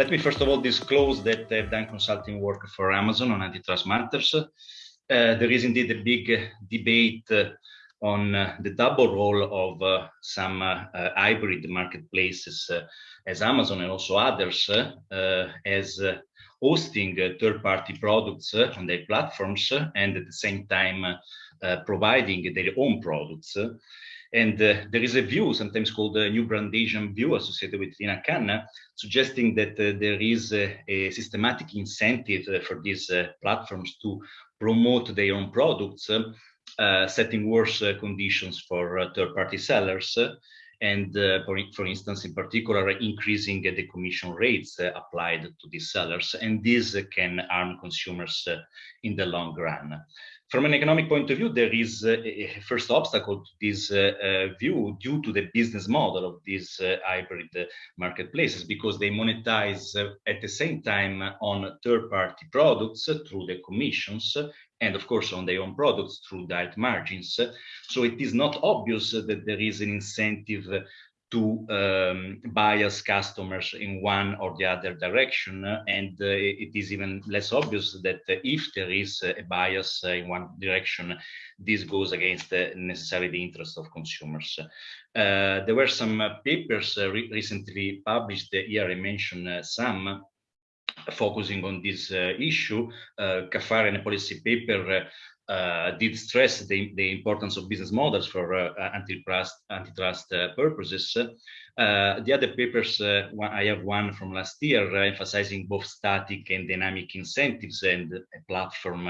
let me first of all disclose that I've done consulting work for Amazon on antitrust matters. Uh, there is indeed a big debate uh, on uh, the double role of uh, some uh, uh, hybrid marketplaces as Amazon and also others as hosting third-party products on their platforms and at the same time providing their own products. And uh, there is a view, sometimes called the New Brandeisian view, associated with Lina Khan, suggesting that uh, there is a, a systematic incentive uh, for these platforms to promote their own products uh, setting worse uh, conditions for uh, third-party sellers and for, for instance, in particular, increasing the commission rates applied to these sellers. And this can harm consumers in the long run. From an economic point of view, there is uh, a first obstacle to this uh, uh, view due to the business model of these hybrid marketplaces because they monetize at the same time on third-party products through the commissions and of course on their own products through direct margins. So it is not obvious that there is an incentive to um, bias customers in one or the other direction. And uh, it is even less obvious that if there is a bias in one direction, this goes against necessarily the interest of consumers. Uh, there were some papers uh, re recently published here, I mentioned uh, some, focusing on this uh, issue, uh, a policy paper uh, did stress the, the, importance of business models for uh, antitrust, antitrust uh, purposes. Uh, the other papers, I have one from last year emphasizing both static and dynamic incentives and a platform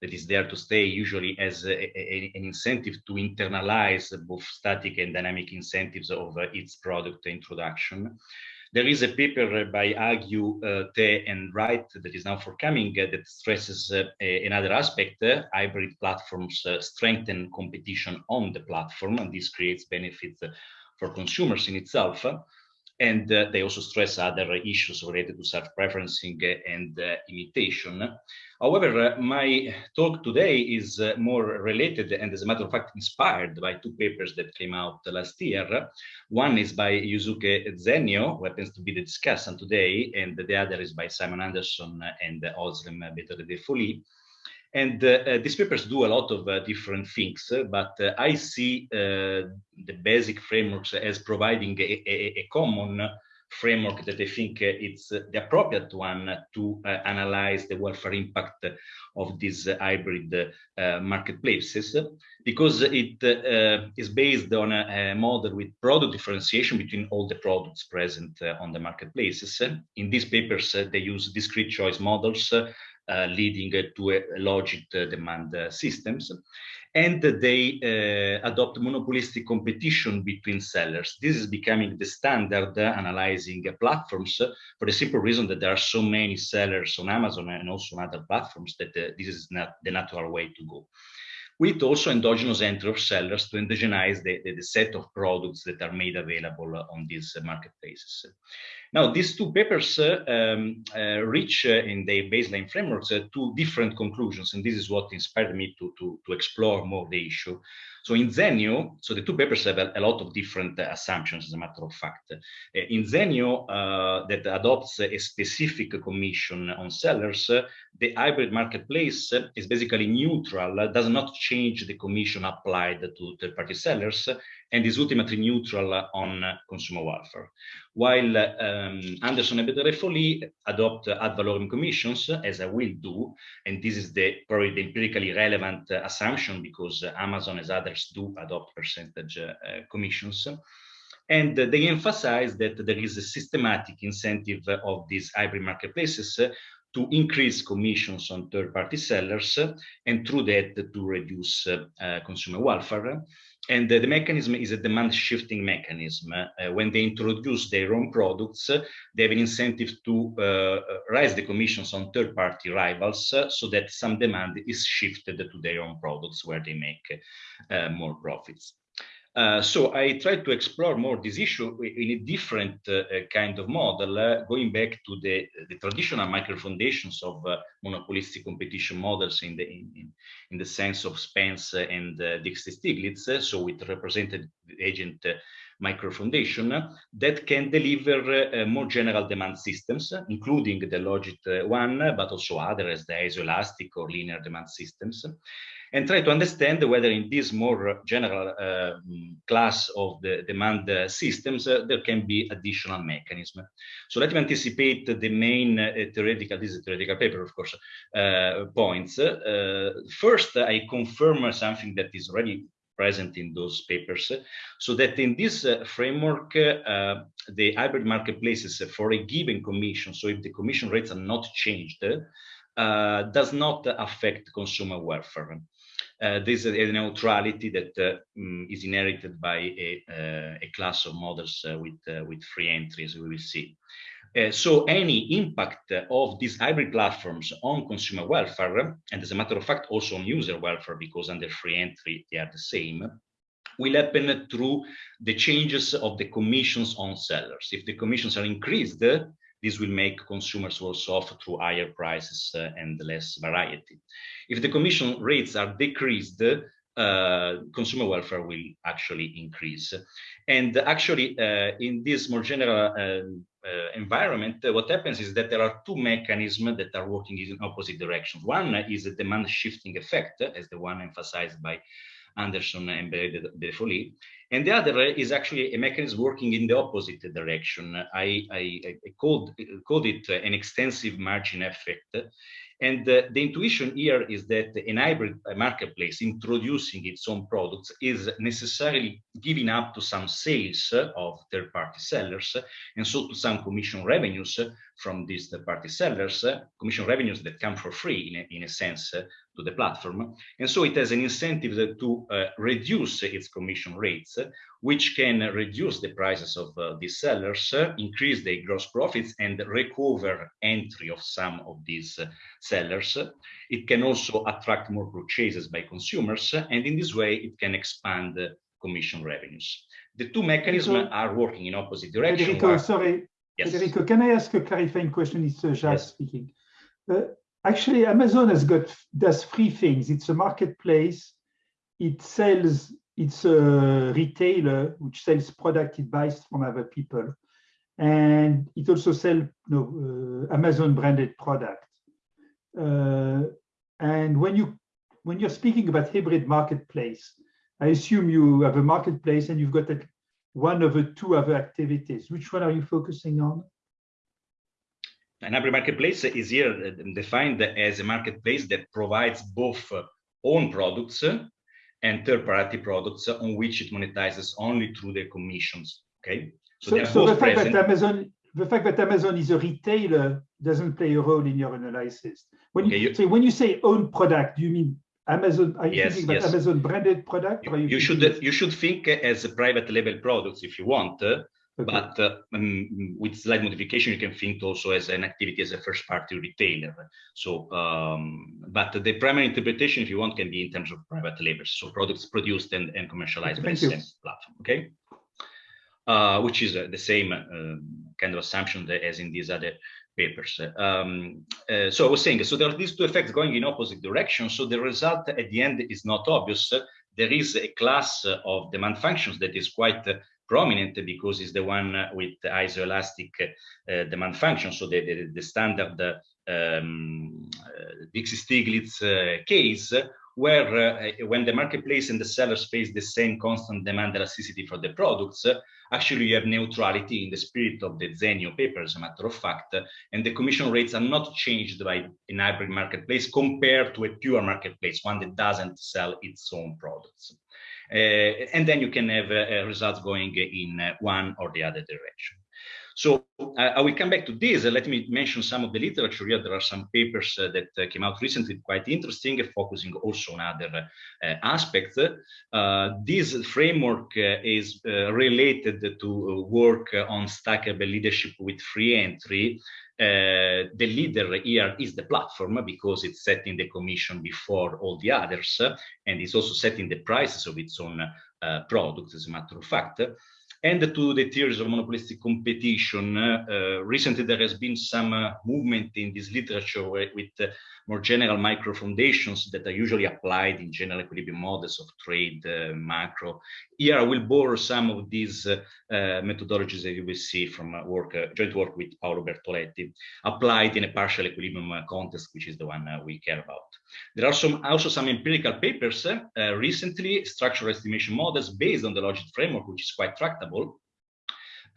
that is there to stay usually as a, a, an incentive to internalize both static and dynamic incentives of its product introduction. There is a paper by Hagiu, uh, Teh, and Wright that is now forthcoming uh, that stresses uh, another aspect. Uh, hybrid platforms uh, strengthen competition on the platform, and this creates benefits for consumers in itself. And uh, they also stress other issues related to self-preferencing and imitation. However, uh, my talk today is uh, more related and as a matter of fact inspired by two papers that came out last year. One is by Yusuke Zennyo, who happens to be the discussant today, and the other is by Simon Anderson and Özlem Bedre-Defolie. And uh, uh, these papers do a lot of uh, different things, but I see the basic frameworks as providing a, a, a common framework that I think it's the appropriate one to uh, analyze the welfare impact of these hybrid uh, marketplaces because it uh, is based on a, a, model with product differentiation between all the products present on the marketplaces. In these papers, they use discrete choice models leading to a logit demand systems and they uh, adopt monopolistic competition between sellers. This is becoming the standard uh, analyzing uh, platforms for the simple reason that there are so many sellers on Amazon and also on other platforms that uh, this is not the natural way to go. With also endogenous entry of sellers to endogenize the, the, the set of products that are made available on these marketplaces. Now, these two papers uh, um, uh, reach uh, in their baseline frameworks two different conclusions, and this is what inspired me to, to, to explore more the issue. So in Zennyo, so the two papers have a, a lot of different assumptions, as a matter of fact. In Zennyo, that adopts a specific commission on sellers, the hybrid marketplace is basically neutral, does not change the commission applied to third-party sellers, and is ultimately neutral on consumer welfare. While um, Anderson and Bedre-Defolie adopt ad valorem commissions, as I will do, and this is the probably the empirically relevant assumption because Amazon as others do adopt percentage uh, commissions. And they emphasize that there is a systematic incentive of these hybrid marketplaces to increase commissions on third-party sellers and through that to reduce uh, consumer welfare. And the, mechanism is a demand shifting mechanism. Uh, when they introduce their own products, they have an incentive to uh, raise the commissions on third party rivals uh, so that some demand is shifted to their own products where they make uh, more profits. Uh, so I tried to explore more this issue in a different uh, kind of model, uh, going back to the, the traditional micro foundations of uh, monopolistic competition models in the in, in, the sense of Spence and uh, Dixit Stiglitz. So with represented agent micro foundation that can deliver more general demand systems, including the logit one, but also others, as the isoelastic or linear demand systems and try to understand whether in this more general uh, class of the demand uh, systems, uh, there can be additional mechanism. So let me anticipate the main uh, theoretical, this is theoretical paper, of course, uh, points. Uh, first, I confirm something that is already present in those papers, so that in this framework, the hybrid marketplaces for a given commission, so if the commission rates are not changed, uh, does not affect consumer welfare. Uh, this is a neutrality that uh, mm, is inherited by a, uh, a class of models uh, with, uh, with free entry, as we will see. Uh, so any impact of these hybrid platforms on consumer welfare, and as a matter of fact, also on user welfare, because under free entry, they are the same, will happen through the changes of the commissions on sellers. If the commissions are increased, this will make consumers worse off through higher prices uh, and less variety. If the commission rates are decreased, uh, consumer welfare will actually increase. And actually, uh, in this more general uh, uh environment, uh, what happens is that there are two mechanisms that are working in opposite directions. One is a demand shifting effect, as the one emphasized by Anderson and De. And the other uh, is actually a mechanism working in the opposite direction. I, I, I called, called it uh, an extensive margin effect. And uh, the intuition here is that an hybrid marketplace introducing its own products is necessarily giving up to some sales of third-party sellers, and so to some commission revenues from these third-party sellers, commission revenues that come for free in a, in a sense to the platform. And so it has an incentive to uh, reduce its commission rates, which can reduce the prices of uh, these sellers, uh, increase their gross profits and recover entry of some of these uh, sellers. It can also attract more purchases by consumers, and in this way it can expand commission revenues. The two mechanisms are working in opposite directions. Federico, sorry. Yes. Federico, can I ask a clarifying question? It's uh, Jacques yes. speaking. Uh, actually Amazon has got does three things. It's a marketplace. It sells. It's a retailer which sells product it buys from other people, and it also sells uh, Amazon branded product. Uh, and when you when you're speaking about hybrid marketplace, I assume you have a marketplace and you've got a, one of the two other activities. Which one are you focusing on? An hybrid marketplace is here uh, defined as a marketplace that provides both uh, own products and third-party products on which it monetizes only through the commissions. Okay, so, so, so the fact present. that Amazon, the fact that Amazon is a retailer doesn't play a role in your analysis. When okay, you, you, so when you say own product, do you mean Amazon? Are you yes, thinking about yes. Amazon branded product? You, you should you should think as private label products if you want. Okay. But uh, um, with slight modification, you can think also as an activity as a first party retailer. So, um, but the primary interpretation, if you want, can be in terms of private labels. So products produced and, and commercialized by the same platform. Okay. Uh, which is uh, the same uh, kind of assumption as in these other papers. Um, uh, so I was saying, so there are these two effects going in opposite directions. So the result at the end is not obvious. There is a class of demand functions that is quite prominent because it's the one with the isoelastic uh, demand function. So the, the, the standard um, uh, Dixit-Stiglitz uh, case where uh, when the marketplace and the sellers face the same constant demand elasticity for the products, actually you have neutrality in the spirit of the Zennyo paper, as a matter of fact, and the commission rates are not changed by an hybrid marketplace compared to a pure marketplace, one that doesn't sell its own products. Uh, and then you can have uh, results going in uh, one or the other direction. So uh, I will come back to this. Uh, let me mention some of the literature here. There are some papers uh, that uh, came out recently, quite interesting, focusing also on other uh, aspects. Uh, this framework is related to work on Stackelberg leadership with free entry. the leader here is the platform because it's setting the commission before all the others, and it's also setting the prices of its own products, as a matter of fact and to the theories of monopolistic competition. Uh, recently, there has been some uh, movement in this literature with uh, more general micro foundations that are usually applied in general equilibrium models of trade, uh, macro. Here I will borrow some of these uh, uh, methodologies that you will see from work, joint work with Paolo Bertoletti, applied in a partial equilibrium context, which is the one we care about. There are some also some empirical papers uh, recently, structural estimation models based on the logit framework, which is quite tractable,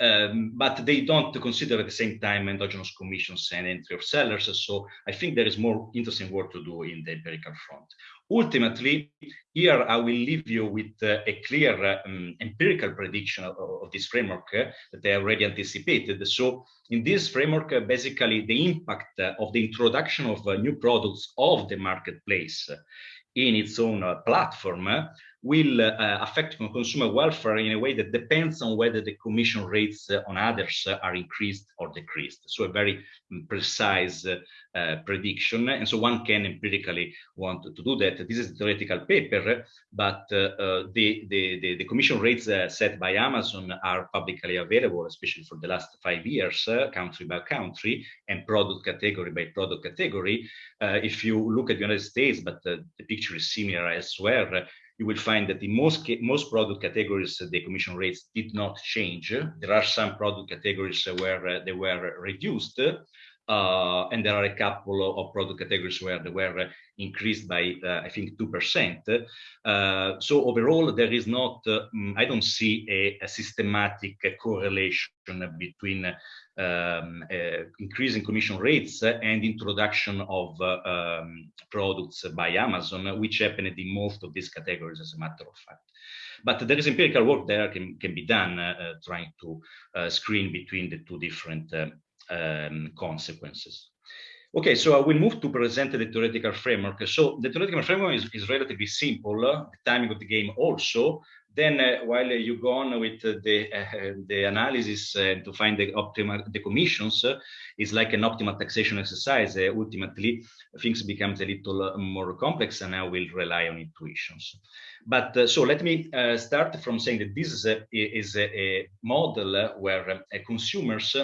um, but they don't consider at the same time endogenous commissions and entry of sellers. So I think there is more interesting work to do in the empirical front. Ultimately, here I will leave you with uh, a clear um, empirical prediction of, of this framework uh, that I already anticipated. So in this framework, uh, basically the impact uh, of the introduction of uh, new products of the marketplace in its own uh, platform will uh, affect consumer welfare in a way that depends on whether the commission rates uh, on others uh, are increased or decreased. So a very mm, precise uh, uh, prediction. And so one can empirically want to do that. This is a theoretical paper, but uh, the, the, the, the, commission rates set by Amazon are publicly available, especially for the last five years, country by country and product category by product category. if you look at the United States, but the picture is similar elsewhere, you will find that in most most product categories the commission rates did not change. There are some product categories where uh, they were reduced, uh, and there are a couple of product categories where they were increased by, uh, I think, 2%. Uh, so overall, there is not, uh, mm, I don't see a, a systematic correlation between um, uh, increasing commission rates and introduction of um, products by Amazon, which happened in most of these categories, as a matter of fact. But there is empirical work there can, can be done trying to screen between the two different um, consequences. Okay, so I will move to present the theoretical framework. So the theoretical framework is, is relatively simple, uh, the timing of the game also. Then uh, while uh, you go on with uh, the, uh, the analysis uh, to find the optimal the commissions, is like an optimal taxation exercise. ultimately, things becomes a little more complex and I will rely on intuitions. But so let me start from saying that this is a, is a model where consumers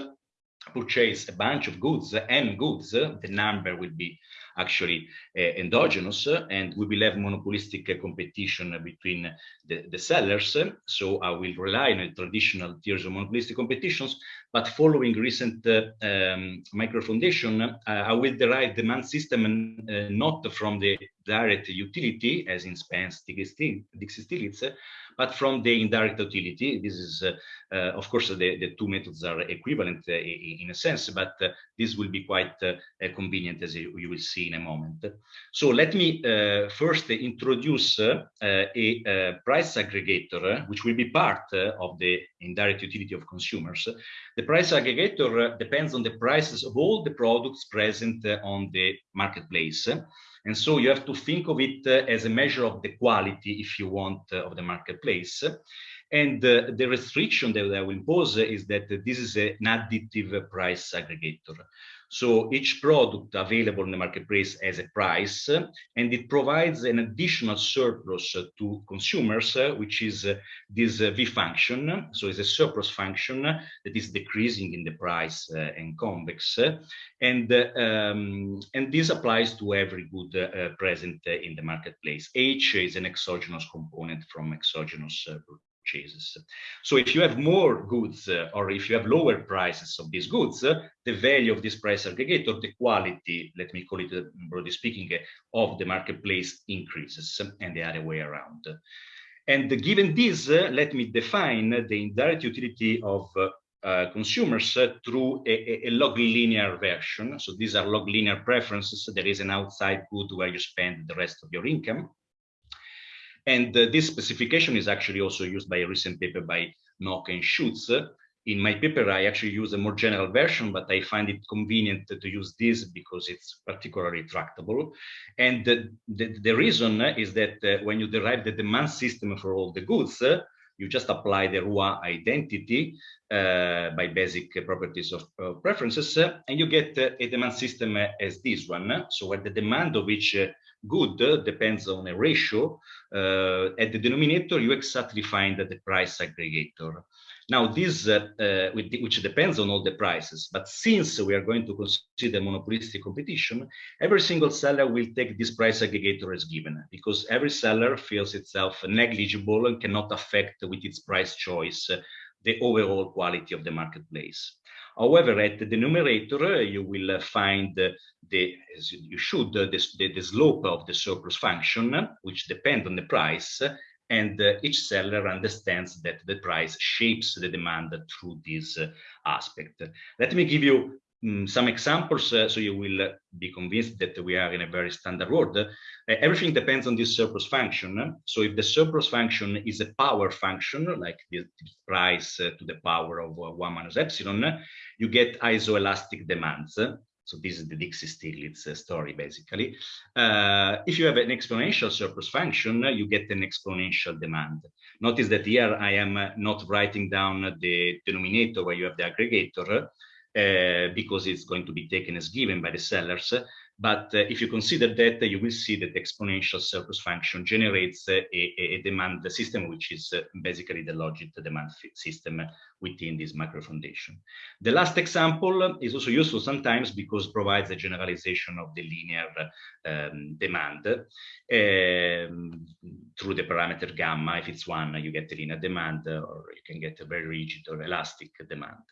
purchase a bunch of goods, and goods, the number will be actually uh, endogenous and we will have monopolistic competition between the, the sellers. So I will rely on traditional tiers of monopolistic competitions, but following recent uh, um, micro foundation, uh, I will derive demand system uh, not from the direct utility as in Spence, Dixit-Stiglitz, but from the indirect utility. This is, uh, uh, of course, the, the two methods are equivalent uh, in a sense, but uh, this will be quite uh, uh, convenient as you, you, will see in a moment. So let me first introduce a price aggregator, which will be part of the indirect utility of consumers. The price aggregator depends on the prices of all the products present on the marketplace. And so you have to think of it uh, as a measure of the quality, if you want, uh, of the marketplace. And uh, the restriction that I will impose is that this is an additive price aggregator. So each product available in the marketplace has a price and it provides an additional surplus to consumers, uh, which is uh, this uh, V function. So it's a surplus function that is decreasing in the price and convex. And, um, and this applies to every good uh, present in the marketplace. H is an exogenous component from exogenous uh, purchases. So if you have more goods uh, or if you have lower prices of these goods, uh, the value of this price aggregator, the quality, let me call it uh, broadly speaking, uh, of the marketplace increases and the other way around. And given this, uh, let me define the indirect utility of uh, consumers uh, through a, a, log linear version. So these are log linear preferences. There is an outside good where you spend the rest of your income. And uh, this specification is actually also used by a recent paper by Nocke and Schutz in my paper, I actually use a more general version, but I find it convenient to use this because it's particularly tractable. And the, the, the reason is that uh, when you derive the demand system for all the goods, uh, you just apply the Roy identity uh, by basic properties of, of preferences, uh, and you get uh, a demand system as this one. So where the demand of each good depends on a ratio, at the denominator you exactly find the price aggregator. Now this, uh, uh, which depends on all the prices, but since we are going to consider monopolistic competition, every single seller will take this price aggregator as given because every seller feels itself negligible and cannot affect with its price choice uh, the overall quality of the marketplace. However, at the numerator, you will find the, as you should, the, the, slope of the surplus function, which depends on the price, and uh, each seller understands that the price shapes the demand through this uh, aspect. Let me give you um, some examples uh, so you will uh, be convinced that we are in a very standard world. Uh, everything depends on this surplus function. So if the surplus function is a power function, like the price uh, to the power of 1 minus epsilon, you get isoelastic demands. So this is the Dixit-Stiglitz uh, story, basically. Uh, if you have an exponential surplus function, you get an exponential demand. Notice that here I am uh, not writing down the denominator where you have the aggregator, uh, because it's going to be taken as given by the sellers. But uh, if you consider that, uh, you will see that the exponential surplus function generates a, a, demand system, which is basically the logit demand system within this macro foundation. The last example is also useful sometimes because provides a generalization of the linear um, demand um, through the parameter gamma. If it's one, you get a linear demand, or you can get a very rigid or elastic demand.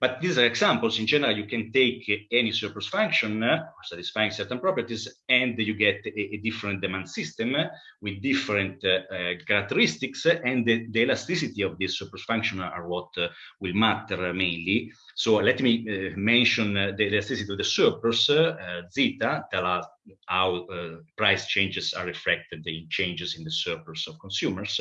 But these are examples. In general, you can take any surplus function uh, satisfying certain properties, and you get a, a different demand system with different uh, uh, characteristics, and the, the, elasticity of this surplus function are what uh, will matter mainly. So let me uh, mention uh, the elasticity of the surplus, uh, zeta, tell us how price changes are reflected in changes in the surplus of consumers.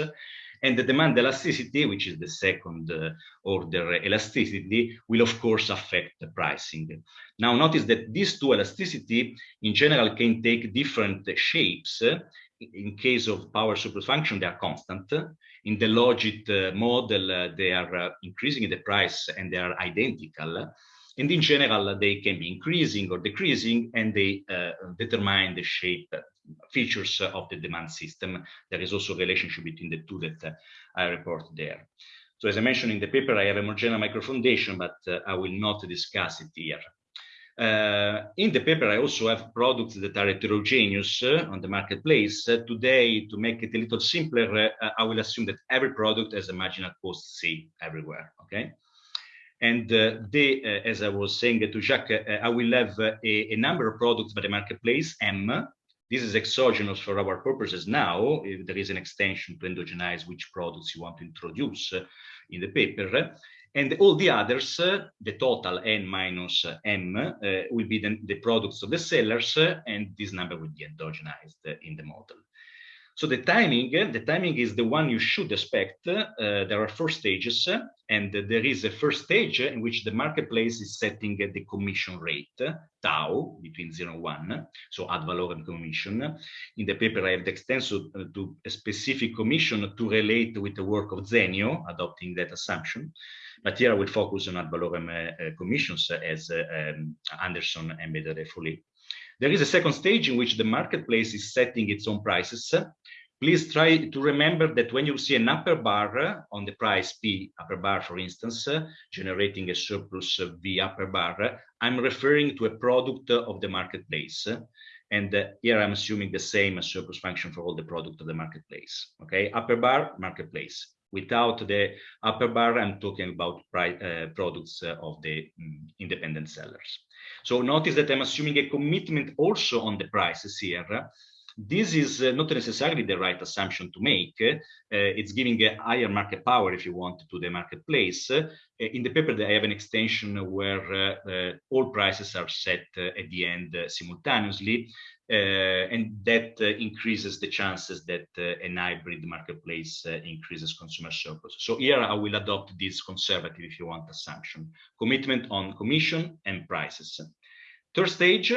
And the demand elasticity, which is the second uh, order elasticity, will of course affect the pricing. Now notice that these two elasticity in general can take different shapes. In case of power surplus function, they are constant in the logit uh, model, uh, they are uh, increasing the price and they are identical. And in general, they can be increasing or decreasing, and they determine the shape features of the demand system. There is also a relationship between the two that I report there. So as I mentioned in the paper, I have a more general micro foundation, but I will not discuss it here. Uh, in the paper, I also have products that are heterogeneous uh, on the marketplace. Uh, today, to make it a little simpler, uh, I will assume that every product has a marginal cost C everywhere, okay? And uh, they, uh, as I was saying to Jacques, I will have a, a, number of products by the marketplace, M. This is exogenous for our purposes now. If there is an extension to endogenize which products you want to introduce in the paper. And all the others, uh, the total n minus m, uh, will be the, the, products of the sellers, uh, and this number will be endogenized in the model. So the timing, the timing is the one you should expect. Uh, there are four stages, and there is a first stage in which the marketplace is setting the commission rate, tau, between 0 and 1, so ad valorem commission. In the paper, I have the extension to a specific commission to relate with the work of Zennyo, adopting that assumption. But here I will focus on ad valorem uh, commissions as um, Anderson embedded fully. There is a second stage in which the marketplace is setting its own prices. Please try to remember that when you see an upper bar on the price P upper bar, for instance, generating a surplus V upper bar, I'm referring to a product of the marketplace. And here I'm assuming the same surplus function for all the product of the marketplace. Okay, upper bar, marketplace. Without the upper bar, I'm talking about uh, products uh, of the um, independent sellers. So notice that I'm assuming a commitment also on the prices here, This is uh, not necessarily the right assumption to make. Uh, it's giving a higher market power, if you want, to the marketplace. Uh, in the paper, I have an extension where uh, uh, all prices are set at the end simultaneously, and that increases the chances that an hybrid marketplace increases consumer surplus. So here I will adopt this conservative, if you want, assumption. Commitment on commission and prices. Third stage,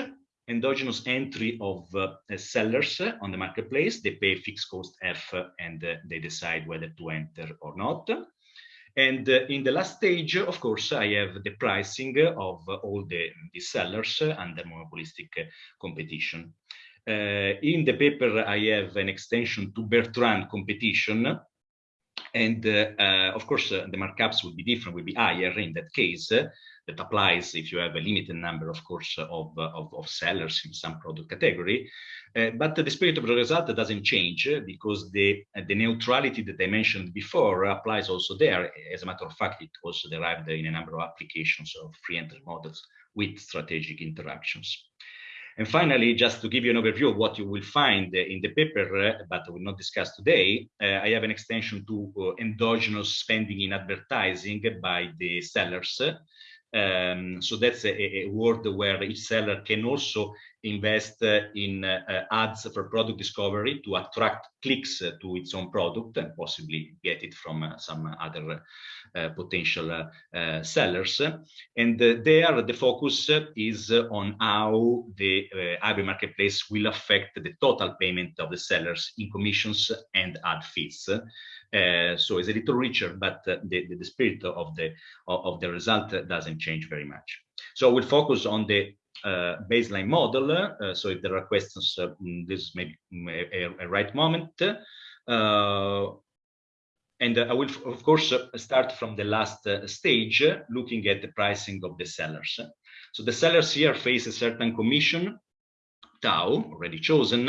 endogenous entry of uh, sellers on the marketplace. They pay fixed cost F and uh, they decide whether to enter or not. And uh, in the last stage, of course, I have the pricing of all the, the sellers under monopolistic competition. Uh, in the paper, I have an extension to Bertrand competition. And uh, uh, of course, the markups will be different, will be higher in that case that applies if you have a limited number, of course, of, of, of sellers in some product category. Uh, but the spirit of the result doesn't change because the, the neutrality that I mentioned before applies also there. As a matter of fact, it also derived in a number of applications of free entry models with strategic interactions. And finally, just to give you an overview of what you will find in the paper, but I will not discuss today, uh, I have an extension to uh, endogenous spending in advertising by the sellers. Um, so that's a, a world where each seller can also invest in uh, ads for product discovery to attract clicks to its own product and possibly get it from uh, some other uh, potential sellers. And there, the focus is on how the uh, marketplace will affect the total payment of the sellers in commissions and ad fees. Uh, so it's a little richer, but uh, the, the, the, spirit of the of, the result doesn't change very much. So we'll focus on the baseline model. Uh, so if there are questions, uh, mm, this may be a, a right moment. and I will, of course, start from the last stage, looking at the pricing of the sellers. So the sellers here face a certain commission tau already chosen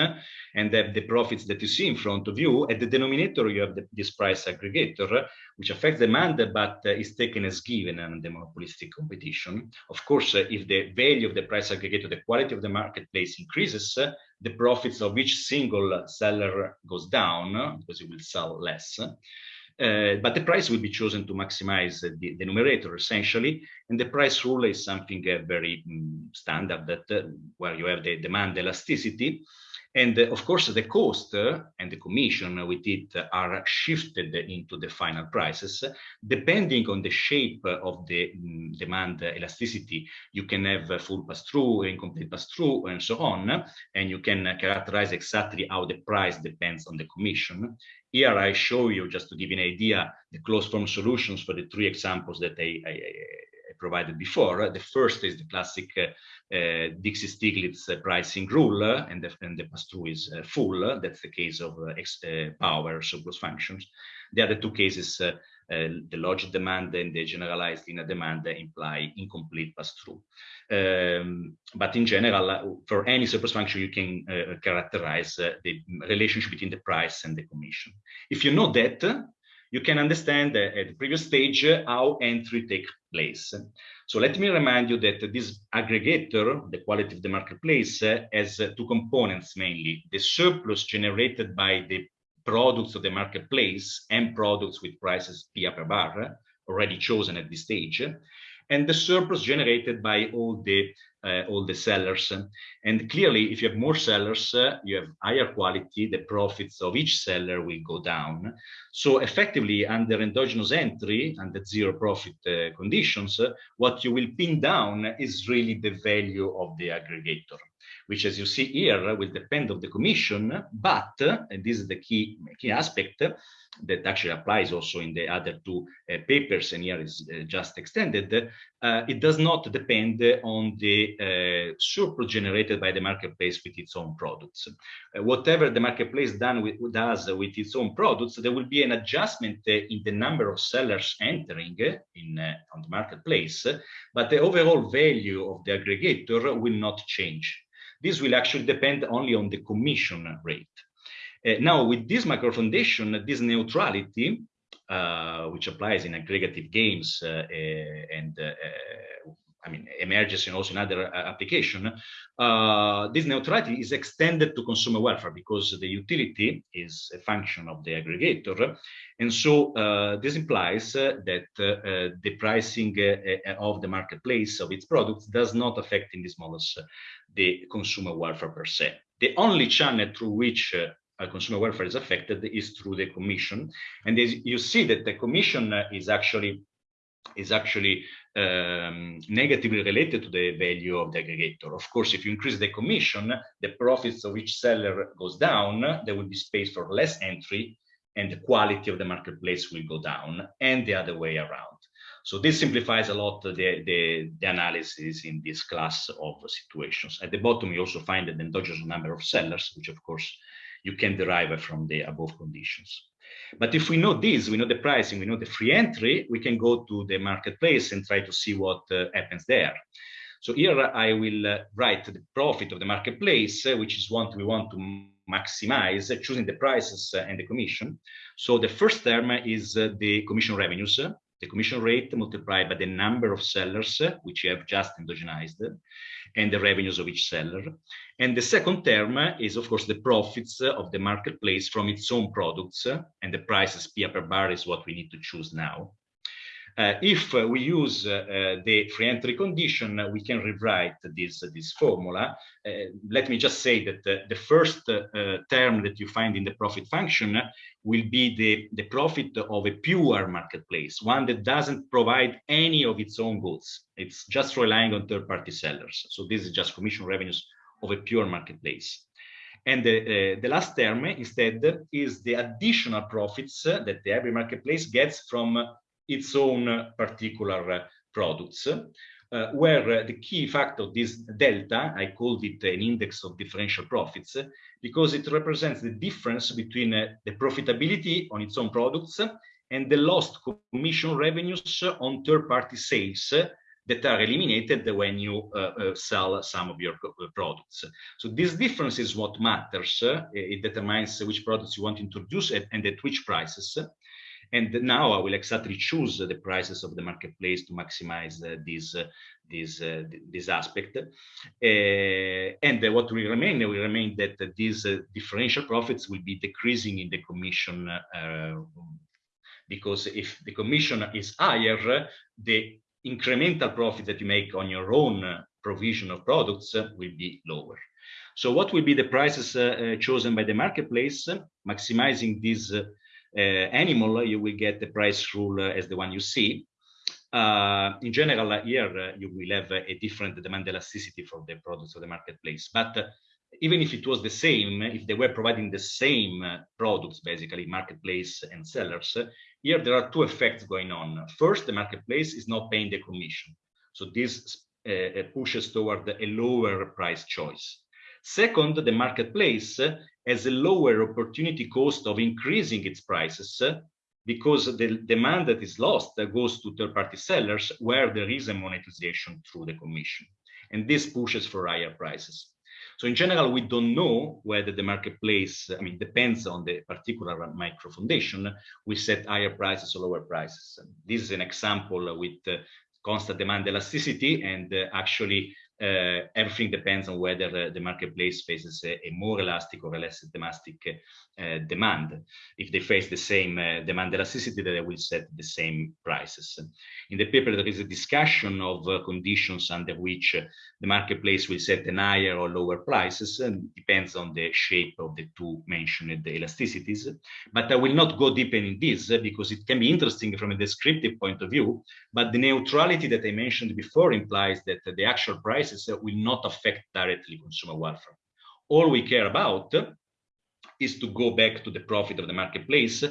and have the profits that you see in front of you. At the denominator, you have the, this price aggregator, which affects demand, but uh, is taken as given in the monopolistic competition. Of course, uh, if the value of the price aggregator, the quality of the marketplace increases, uh, the profits of each single seller goes down because it will sell less. Uh, but the price will be chosen to maximize the, the, numerator essentially. And the price rule is something uh, very um, standard that uh, where you have the demand elasticity. And uh, of course, the cost and the commission with it are shifted into the final prices. Depending on the shape of the um, demand elasticity, you can have full pass-through, incomplete pass-through, and so on. And you can characterize exactly how the price depends on the commission. Here I show you, just to give you an idea, the closed form solutions for the three examples that I, I provided before. The first is the classic uh, uh, Dixit-Stiglitz uh, pricing rule, and the, the pass-through is full. That's the case of uh, power surplus functions. The other two cases the logit demand and the generalized linear demand imply incomplete pass-through. Um, but in general, for any surplus function, you can uh, characterize uh, the relationship between the price and the commission. If you know that, you can understand at uh, the previous stage uh, how entry takes place. So let me remind you that this aggregator, the quality of the marketplace, uh, has two components mainly, the surplus generated by the products of the marketplace and products with prices P per bar already chosen at this stage, and the surplus generated by all the uh, all the sellers. And clearly, if you have more sellers, uh, you have higher quality, the profits of each seller will go down. So effectively, under endogenous entry, under zero profit uh, conditions, what you will pin down is really the value of the aggregator which as you see here will depend on the commission, but, and this is the key, key aspect, that actually applies also in the other two uh, papers and here is uh, just extended, uh, it does not depend on the uh, surplus generated by the marketplace with its own products. Uh, whatever the marketplace with, does with its own products, there will be an adjustment uh, in the number of sellers entering in on the marketplace, but the overall value of the aggregator will not change. This will actually depend only on the commission rate. Uh, now, with this macro foundation, this neutrality, uh, which applies in aggregative games uh, uh and uh, I mean, emerges also in other uh, application, uh, this neutrality is extended to consumer welfare because the utility is a function of the aggregator. And so uh, this implies uh, that uh, the pricing uh, of the marketplace of its products does not affect in these models the consumer welfare per se. The only channel through which consumer welfare is affected is through the commission. And as you see that the commission is actually is actually um, negatively related to the value of the aggregator. Of course, if you increase the commission, the profits of each seller goes down, there will be space for less entry and the quality of the marketplace will go down and the other way around. So this simplifies a lot the, the, the, analysis in this class of situations. At the bottom, you also find the endogenous number of sellers, which of course you can derive from the above conditions. But if we know this, we know the pricing, we know the free entry, we can go to the marketplace and try to see what uh, happens there. So here I will uh, write the profit of the marketplace, uh, which is what we want to maximize, uh, choosing the prices uh, and the commission. So the first term is uh, the commission revenues, the commission rate multiplied by the number of sellers, which you have just endogenized and the revenues of each seller. And the second term is, of course, the profits of the marketplace from its own products, and the prices P per bar is what we need to choose now. Uh, if uh, we use uh, the free entry condition, we can rewrite this, this formula. Uh, let me just say that the first uh, term that you find in the profit function will be the, the profit of a pure marketplace, one that doesn't provide any of its own goods. It's just relying on third-party sellers. So this is just commission revenues of a pure marketplace. And the, uh, the last term instead is the additional profits that the every marketplace gets from its own particular products, uh, where the key factor of this delta, I called it an index of differential profits, because it represents the difference between uh, the profitability on its own products and the lost commission revenues on third-party sales that are eliminated when you uh, uh, sell some of your uh, products. So this difference is what matters. it determines which products you want to introduce and at which prices. And now I will exactly choose the prices of the marketplace to maximize uh, this, uh, this, uh, this aspect. and what will remain, will remain that these differential profits will be decreasing in the commission because if the commission is higher, the incremental profit that you make on your own provision of products will be lower. So what will be the prices uh, chosen by the marketplace, maximizing these uh, Uh, animal, you will get the price rule uh, as the one you see. Uh, in general, uh, here uh, you will have a different demand elasticity for the products of the marketplace. But even if it was the same, if they were providing the same products, basically marketplace and sellers, here there are two effects going on. First, the marketplace is not paying the commission. So this uh, pushes toward a lower price choice. Second, the marketplace has a lower opportunity cost of increasing its prices because the demand that is lost goes to third-party sellers where there is a monetization through the commission. And this pushes for higher prices. So in general, we don't know whether the marketplace, I mean, depends on the particular micro foundation, we set higher prices or lower prices. This is an example with constant demand elasticity and uh, actually uh, everything depends on whether the marketplace faces a, a, more elastic or a less elastic uh, demand. If they face the same uh, demand elasticity, they will set the same prices. In the paper, there is a discussion of conditions under which the marketplace will set an higher or lower prices, and depends on the shape of the two mentioned elasticities. But I will not go deeper in this because it can be interesting from a descriptive point of view, but the neutrality that I mentioned before implies that the actual prices prices will not affect directly consumer welfare. All we care about is to go back to the profit of the marketplace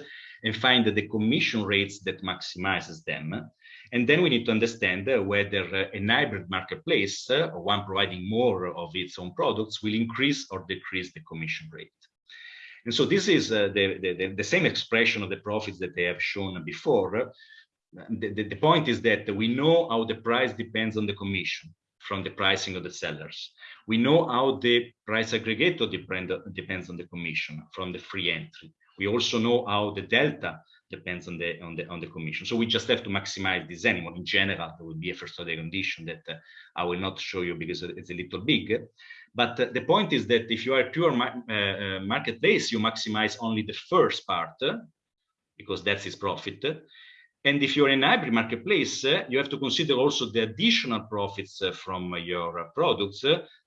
and find the commission rates that maximizes them. And then we need to understand whether a hybrid marketplace, one providing more of its own products, will increase or decrease the commission rate. And so this is uh, the, the, the, same expression of the profits that I have shown before. The, the point is that we know how the price depends on the commission from the pricing of the sellers. We know how the price aggregator depend, depends on the commission from the free entry. We also know how the delta depends on the on the on the commission. So we just have to maximize this animal. In general, there will be a first order condition that uh, I will not show you because it's a little big. But uh, the point is that if you are pure ma uh, uh, marketplace, you maximize only the first part because that's its profit. And if you're in a hybrid marketplace, uh, you have to consider also the additional profits uh, from your uh, products,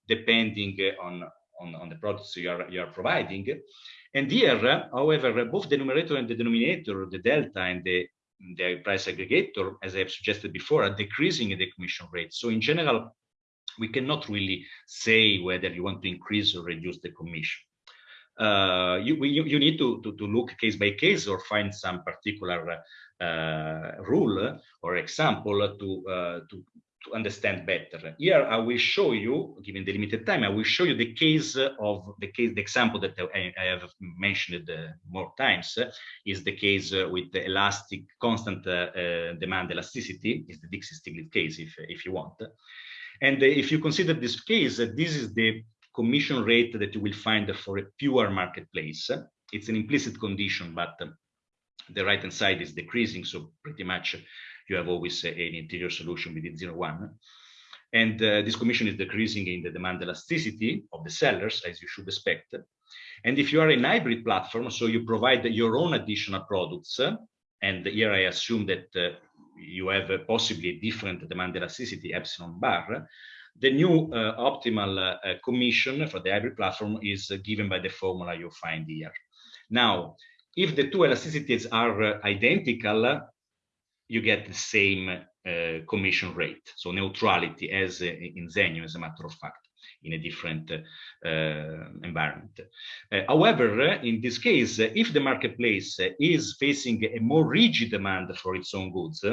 depending on, on, on the products you are, you are providing. And here, however, both the numerator and the denominator, the delta and the, the price aggregator, as I have suggested before, are decreasing in the commission rate. So in general, we cannot really say whether you want to increase or reduce the commission. Uh, you, you, you, need to, to, to, look case by case or find some particular uh, rule or example to, uh, to, to understand better. Here I will show you, given the limited time, I will show you the case of the case, the example that I, I have mentioned uh, more times uh, is the case uh, with the elastic constant uh, demand elasticity, is the Dixit-Stiglitz case if, if you want. And if you consider this case, this is the commission rate that you will find for a pure marketplace. It's an implicit condition, but the right-hand side is decreasing, so pretty much you have always an interior solution within 0, 1. And uh, this commission is decreasing in the demand elasticity of the sellers, as you should expect. And if you are a hybrid platform, so you provide your own additional products, and here I assume that uh, you have uh, possibly a different demand elasticity epsilon bar, the new uh, optimal uh, commission for the hybrid platform is given by the formula you find here. Now, if the two elasticities are identical, you get the same uh, commission rate. So neutrality as uh, in Zennyo, as a matter of fact in a different uh, environment. Uh, however, in this case, if the marketplace is facing a more rigid demand for its own goods,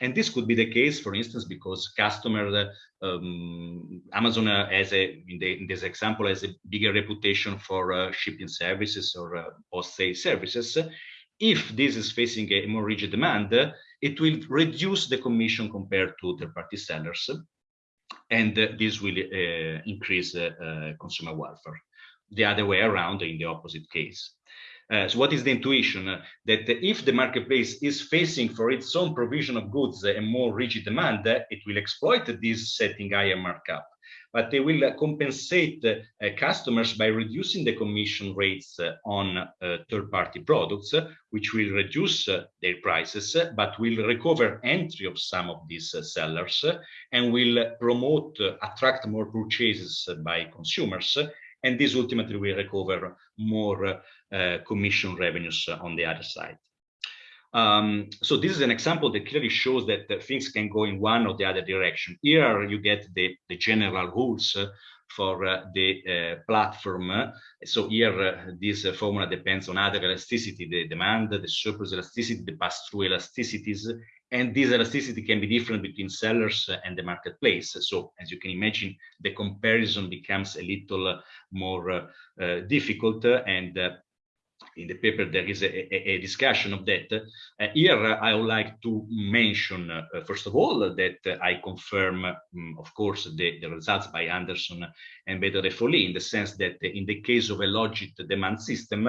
and this could be the case, for instance, because customer um, Amazon has a in, the, in, this example has a bigger reputation for uh, shipping services or uh, post-sale services. If this is facing a more rigid demand, it will reduce the commission compared to third-party sellers and uh, this will uh, increase uh, consumer welfare. The other way around in the opposite case. Uh, so what is the intuition? Uh, that if the marketplace is facing for its own provision of goods a more rigid demand, it will exploit this setting higher markup but they will uh, compensate uh, customers by reducing the commission rates uh, on third-party products, which will reduce their prices, but will recover entry of some of these sellers and will promote, attract more purchases by consumers and this ultimately will recover more uh, commission revenues on the other side. Um, so this is an example that clearly shows that uh, things can go in one or the other direction. Here you get the, the general rules uh, for uh, the uh, platform. So here, uh, this uh, formula depends on other elasticity, the demand, the surplus elasticity, the pass-through elasticities, and this elasticity can be different between sellers and the marketplace. So as you can imagine, the comparison becomes a little more difficult and in the paper there is a, a, a discussion of that. Uh, here I would like to mention, uh, first of all, that I confirm, um, of course, the, the, results by Anderson and Bedre-Defolie in the sense that in the case of a logit demand system,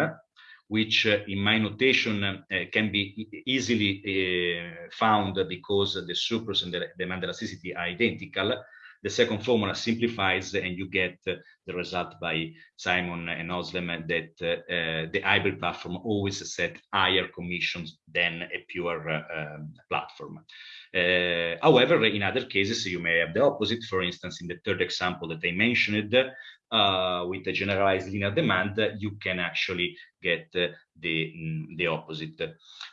which uh, in my notation uh, can be easily uh, found because the surplus and the demand elasticity are identical, the second formula simplifies and you get the result by Simon and Özlem that uh, the hybrid platform always set higher commissions than a pure uh, um, platform. Uh, however, in other cases, you may have the opposite. For instance, in the third example that I mentioned, uh, with a generalized linear demand, you can actually get uh, the, mm, the opposite.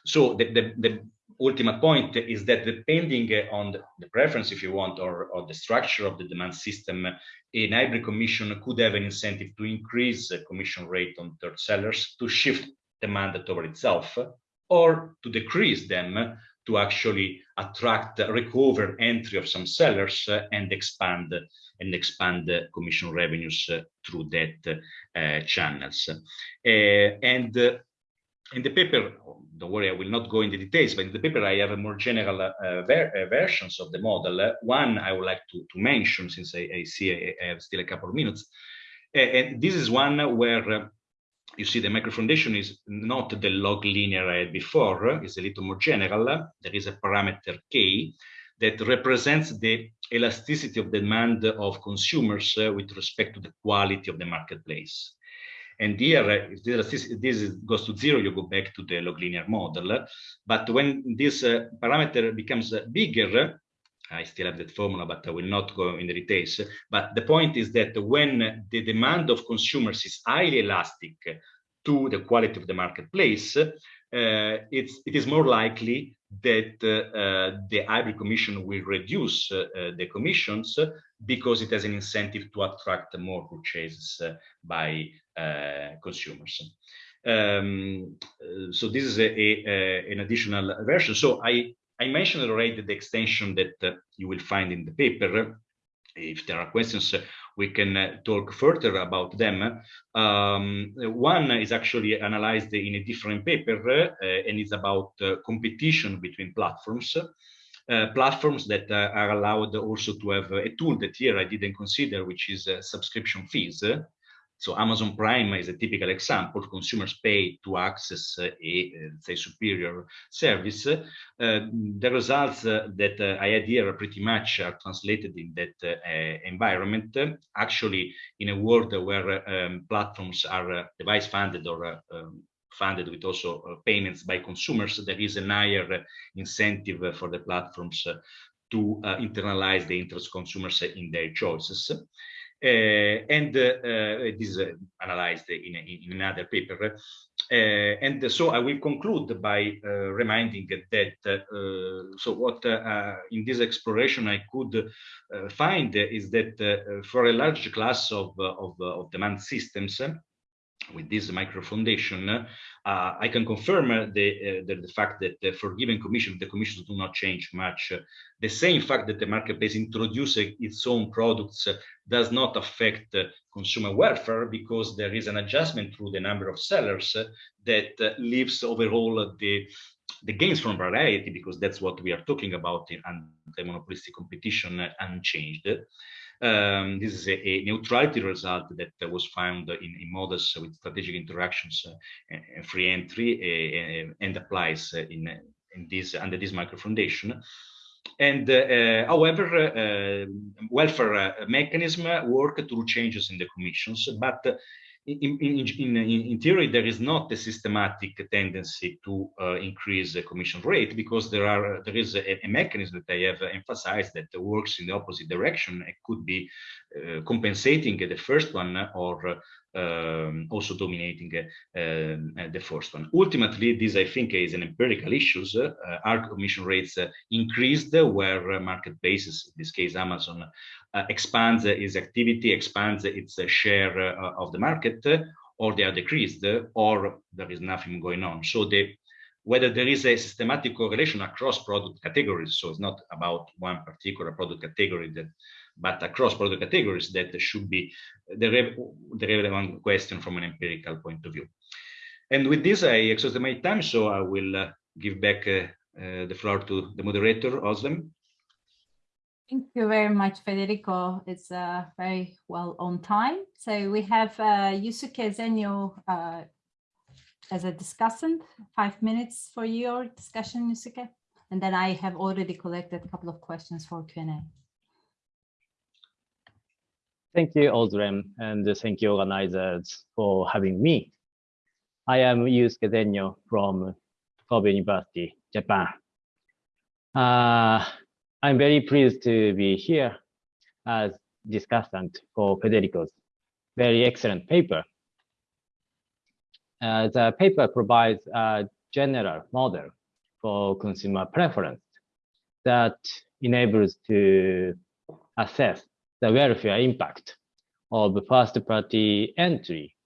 So the, the, the ultimate point is that depending on the preference, if you want, or, or the structure of the demand system, an hybrid commission could have an incentive to increase the commission rate on third sellers to shift demand toward itself or to decrease them to actually attract recover entry of some sellers and expand and expand commission revenues through that uh, channels. Uh, and in the paper, don't worry, I will not go into details, but in the paper I have a more general uh, ver uh, versions of the model. one I would like to, to mention, since I, I see I, I, have still a couple of minutes, uh, and this is one where you see the micro foundation is not the log linear I had before, it's a little more general. There is a parameter K that represents the elasticity of demand of consumers uh, with respect to the quality of the marketplace. And here, uh, if this, goes to zero, you go back to the log linear model. But when this uh, parameter becomes bigger, I still have that formula, but I will not go in the details. But the point is that when the demand of consumers is highly elastic to the quality of the marketplace, uh, it's, it is more likely that uh, the hybrid commission will reduce uh, the commissions because it has an incentive to attract more purchases by consumers. Um, so this is a, a, an additional version. So I I mentioned already the extension that uh, you will find in the paper. If there are questions, uh, we can uh, talk further about them. Um, one is actually analyzed in a different paper uh, and it's about uh, competition between platforms. Uh, platforms that are allowed also to have a tool that here I didn't consider, which is subscription fees. So Amazon Prime is a typical example. Consumers pay to access a, say, superior service. Uh, the results uh, that uh, I had here pretty much are translated in that uh, environment. Actually, in a world where um, platforms are uh, device funded or uh, um, funded with also uh, payments by consumers, there is a higher uh, incentive uh, for the platforms to internalize the interest consumers in their choices. Uh, and uh, this is uh, analyzed in, in another paper. and so I will conclude by reminding that, so what in this exploration I could find is that for a large class of, of, of demand systems, with this micro foundation, uh, I can confirm uh, the, uh, the, the, fact that uh, for given commission, the commissions do not change much. the same fact that the marketplace introduces its own products does not affect consumer welfare because there is an adjustment through the number of sellers that leaves overall the the gains from variety, because that's what we are talking about in anti-monopolistic competition, unchanged. Um, this is a, a, neutrality result that was found in, in models with strategic interactions uh, free entry uh, and applies in, in this under this micro foundation. And uh, however, uh, welfare mechanism work through changes in the commissions, but in, in, in, in, theory, there is not a systematic tendency to uh, increase the commission rate because there are there is a, a, mechanism that I have emphasized that works in the opposite direction. It could be uh, compensating the first one or um, also dominating um, the first one. Ultimately, this I think is an empirical issue. Uh, our commission rates uh, increased where marketplaces, in this case Amazon, expands its activity, expands its share of the market, or they are decreased, or there is nothing going on. So the whether there is a systematic correlation across product categories. So it's not about one particular product category that but across product categories that should be the, re the relevant question from an empirical point of view. And with this, I exhausted my time, so I will uh, give back uh, uh, the floor to the moderator, Özlem. Thank you very much, Federico. It's uh, very well on time. So we have uh, Yusuke Zennyo uh, as a discussant, five minutes for your discussion, Yusuke. And then I have already collected a couple of questions for Q&A. Thank you, Özlem, and thank you, organizers, for having me. I am Yusuke Zennyo from Kobe University, Japan. Uh, I'm very pleased to be here as discussant for Federico's very excellent paper. Uh, the paper provides a general model for consumer preference that enables to assess the welfare impact of first-party entry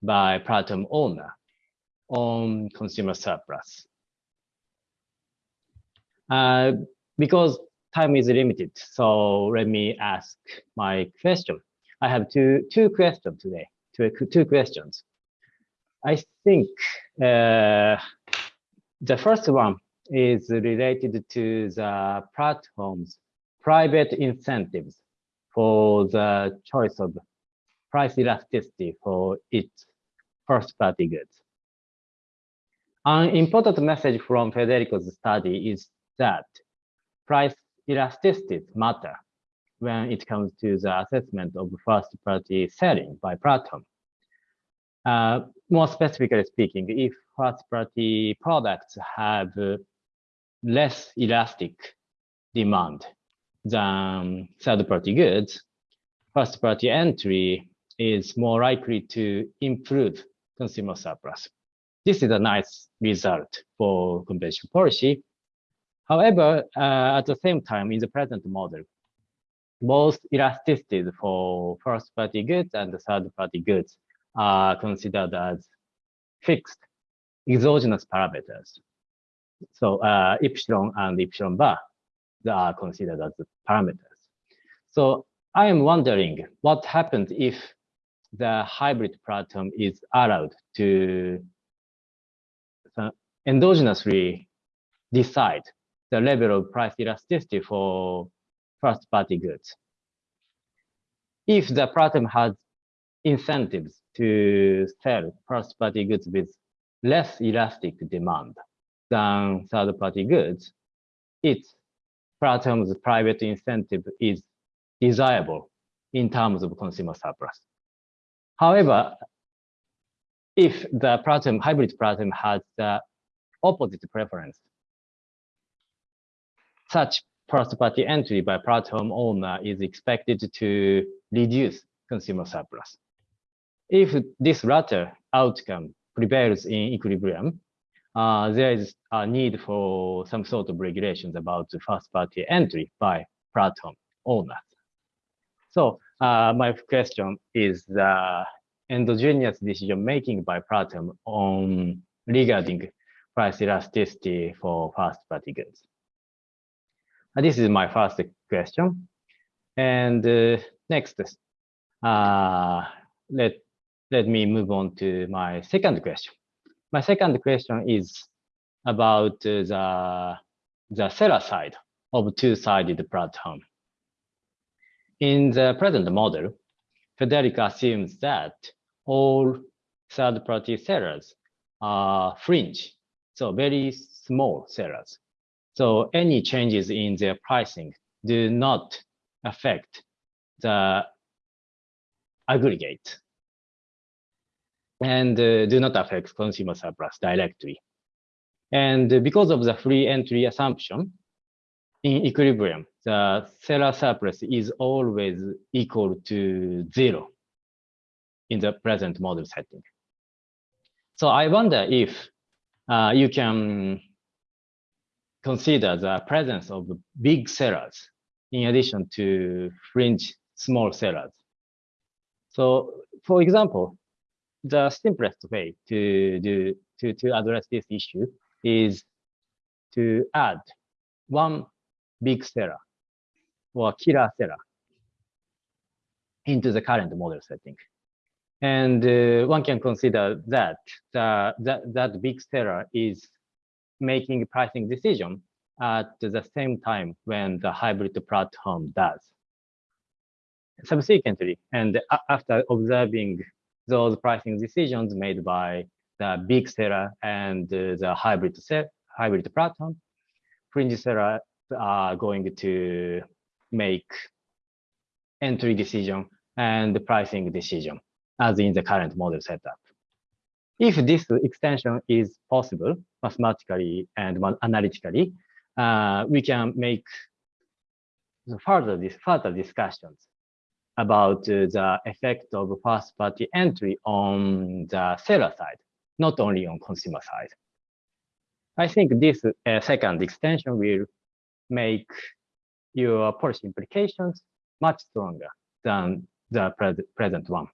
by platform owner on consumer surplus. Uh, because time is limited, so let me ask my question. I have two two questions today. Two two questions. I think uh, the first one is related to the platform's private incentives for the choice of price elasticity for its first-party goods. An important message from Federico's study is that price elasticities matter when it comes to the assessment of first-party selling by platform. Uh, more specifically speaking, if first-party products have uh, less elastic demand than third-party goods, first-party entry is more likely to improve consumer surplus. This is a nice result for competition policy. However, uh, at the same time, in the present model, both elasticities for first-party goods and third-party goods are considered as fixed exogenous parameters. So uh, epsilon and epsilon bar they are considered as parameters. So I am wondering what happens if the hybrid platform is allowed to uh, endogenously decide the level of price elasticity for first party goods. If the platform has incentives to sell first party goods with less elastic demand than third party goods, its platform's private incentive is desirable in terms of consumer surplus. However, if the platform, hybrid platform has the opposite preference, such first party entry by platform owner is expected to reduce consumer surplus. If this latter outcome prevails in equilibrium, uh, there is a need for some sort of regulations about the first party entry by platform owners. So uh, my question is the endogenous decision making by platform on regarding price elasticity for first party goods. This is my first question. And uh, next, uh, let, let me move on to my second question. My second question is about uh, the, the seller side of two-sided platform. In the present model, Federico assumes that all third-party sellers are fringe, so very small sellers. So any changes in their pricing do not affect the aggregate and uh, do not affect consumer surplus directly. And because of the free entry assumption, in equilibrium, the seller surplus is always equal to zero in the present model setting. So I wonder if uh, you can consider the presence of big sellers in addition to fringe small sellers. So for example, the simplest way to do to, to address this issue is to add one big seller or killer seller into the current model setting. And uh, one can consider that, the, that that big seller is making pricing decision at the same time when the hybrid platform does. Subsequently, and after observing those pricing decisions made by the big seller and the hybrid set, hybrid platform, fringe seller are uh, going to make entry decision and the pricing decision as in the current model setup. If this extension is possible mathematically and analytically, uh, we can make further, further discussions about uh, the effect of first party entry on the seller side, not only on consumer side. I think this uh, second extension will make your policy implications much stronger than the pre present one.